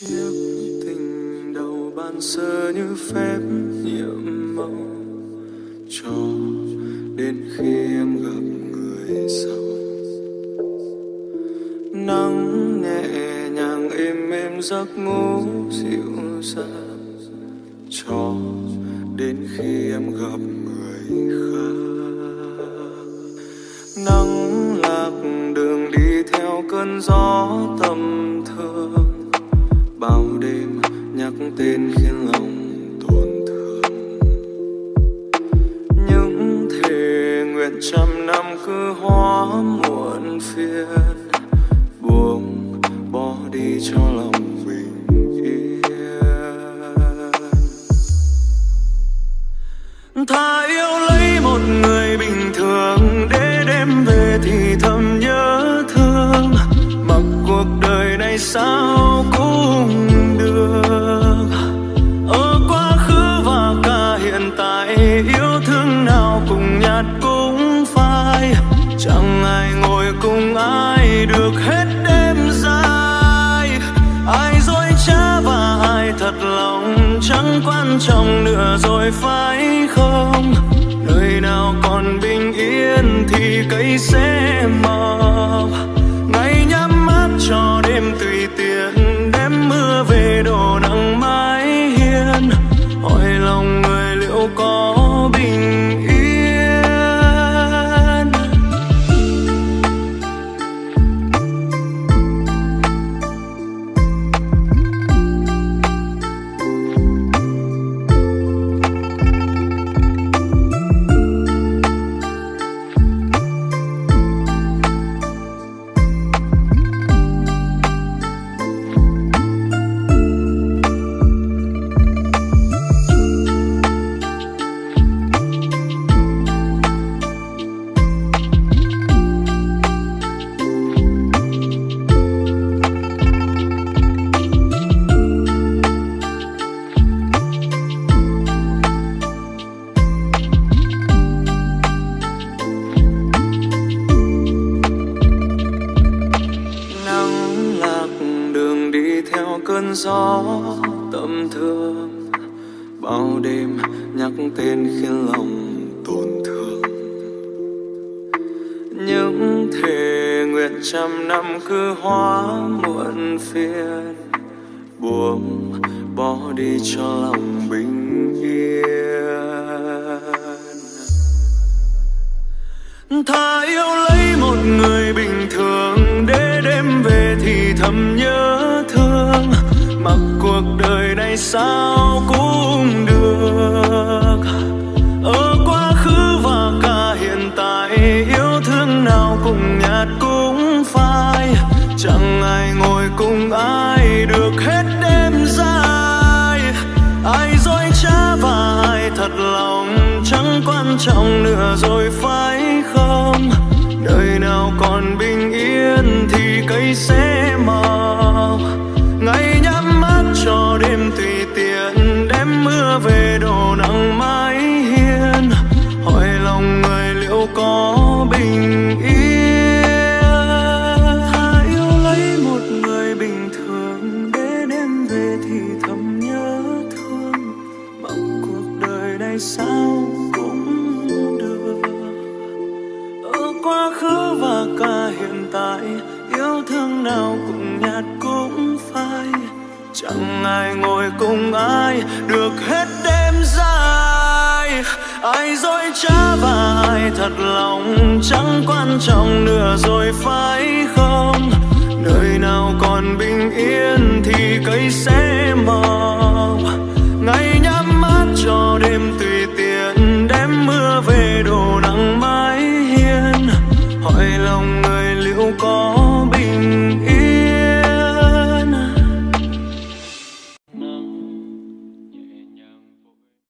chiếc tình đầu ban sơ như phép nhiệm màu cho đến khi em gặp người sau. Nắng nhẹ nhàng êm êm giấc ngủ dịu dàng cho đến khi em gặp người khác. Nắng lạc đường đi theo cơn gió tầm tên khiến lòng tổn thương. Những thề nguyện trăm năm cứ hóa muộn phiền, buông bỏ đi cho lòng cùng ai được hết đêm dài? Ai dối trá và ai thật lòng? Chẳng quan trọng nữa rồi phải không? Nơi nào còn bình yên thì cây sẽ mọc. Cơn gió tâm thương. Bao đêm nhắc tên khiến lòng tổn thương. Những thề nguyện trăm năm cứ hóa muộn phiền. Buông bỏ đi cho lòng bình yên. Thà yêu lấy một người bình sao cũng được. Ở quá khứ và cả hiện tại, yêu thương nào cùng nhạt cũng phai. Chẳng ai ngồi cùng ai được hết đêm dài. Ai dối trá và ai thật lòng, chẳng quan trọng nữa rồi phải không? Đời nào còn bình yên thì cây sẽ mọc. Tại, yêu thương nào cũng nhạt cũng phai. Chẳng ai ngồi cùng ai, được hết đêm dài. Ai dối trá và ai thật lòng, chẳng quan trọng nữa rồi phải không? Nơi nào còn bình yên thì cây sẽ mọc. Có